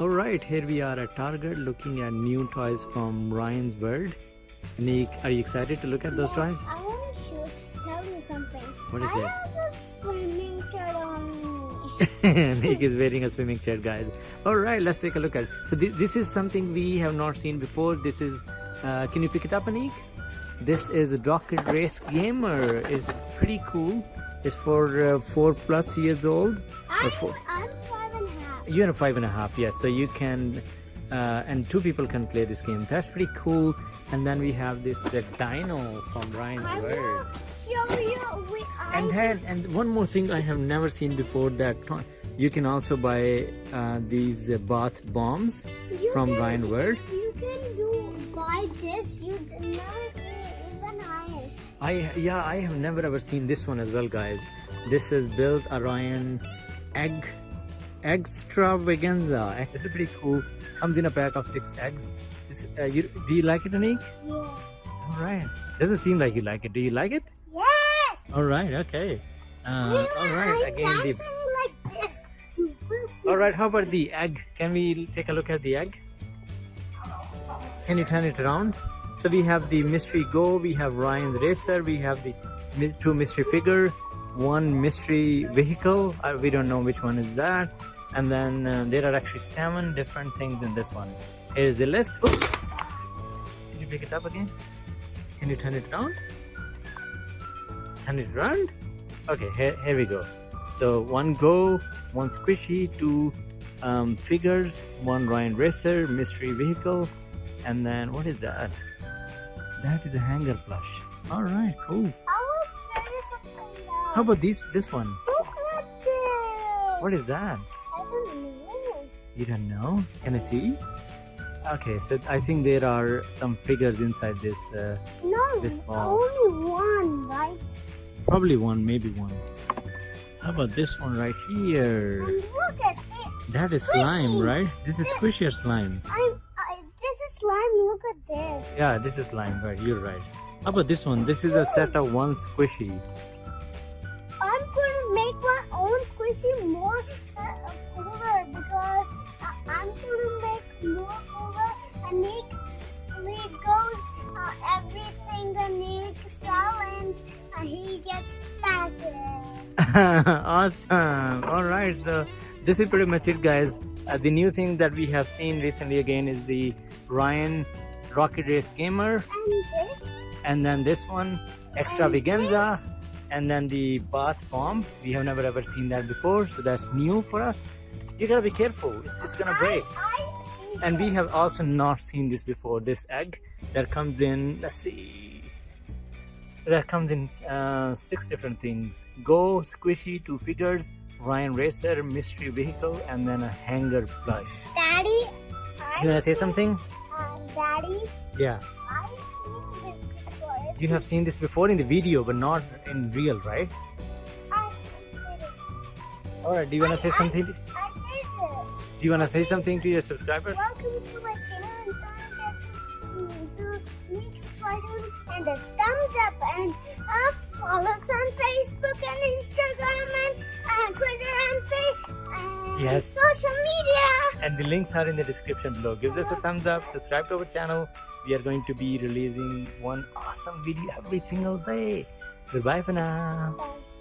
Alright, here we are at Target looking at new toys from Ryan's World. Nick, are you excited to look at those yes, toys? I want to tell you something. What is I it? have a swimming shirt on me. Nick is wearing a swimming shirt, guys. Alright, let's take a look at it. So, th this is something we have not seen before. This is, uh, can you pick it up, Nick? This is a Rocket Race Gamer. It's pretty cool. It's for uh, 4 plus years old. I'm, four. I'm You're a five and a half, yes. So you can, uh, and two people can play this game. That's pretty cool. And then we have this uh, dino from Ryan's I World. will show you. And then, and one more thing I have never seen before that you can also buy uh, these uh, bath bombs you from can, Ryan World. You can do buy this. You never see even I. I yeah, I have never ever seen this one as well, guys. This is built Orion egg extravaganza. This is pretty cool. Comes in a pack of six eggs. This, uh, you, do you like it, Anik? Yeah. All right. Doesn't seem like you like it. Do you like it? Yes. All right. Okay. Uh, all right. Again, the. like. All right. How about the egg? Can we take a look at the egg? Can you turn it around? So we have the mystery go. We have Ryan's racer. We have the two mystery figure, one mystery vehicle. Uh, we don't know which one is that. And then uh, there are actually seven different things in this one. Here's the list. Oops. Can you pick it up again? Can you turn it around? Turn it around? Okay, here, here we go. So one go, one squishy, two um, figures, one Ryan Racer, mystery vehicle, and then what is that? That is a hanger plush. All right, cool. I will something else. How about this this one? Look at this. What is that? I don't know. You don't know? Can I see? Okay, so I think there are some figures inside this. Uh, No, This ball. only one, right? probably one, maybe one. How about this one right here? And look at this. That is Squishy. slime, right? This is squishy or slime. I'm, I, this is slime. Look at this. Yeah, this is slime, right? You're right. How about this one? This is a set of one squishy. I'm going to make my own squishy more uh, cooler because I'm going to make more cooler and makes Legos uh, everything the Nick challenge. Uh, he gets passive. awesome. All right. So this is pretty much it, guys. Uh, the new thing that we have seen recently again is the Ryan Rocket Race Gamer, And this. and then this one Extravaganza, and then the Bath Bomb. We have never ever seen that before, so that's new for us. You gotta be careful. It's, it's gonna break. I, I And we have also not seen this before. This egg that comes in. Let's see. So that comes in uh, six different things: Go, Squishy, two figures, Ryan Racer, mystery vehicle, and then a hanger plush. Daddy. You wanna say something? Uh, Daddy, Yeah. I've seen this before. You have seen this before in the video, but not in real, right? I did it. All right. Do you wanna say I- something? I did it. Do you wanna say something to your subscribers? Welcome to my channel and don't forget to mix and a thumbs up and uh, follow us on Facebook and Instagram and uh, Twitter and Facebook and Yes. social media. And the links are in the description below. Give us a thumbs up, subscribe to our channel. We are going to be releasing one awesome video every single day. Goodbye for now. Bye.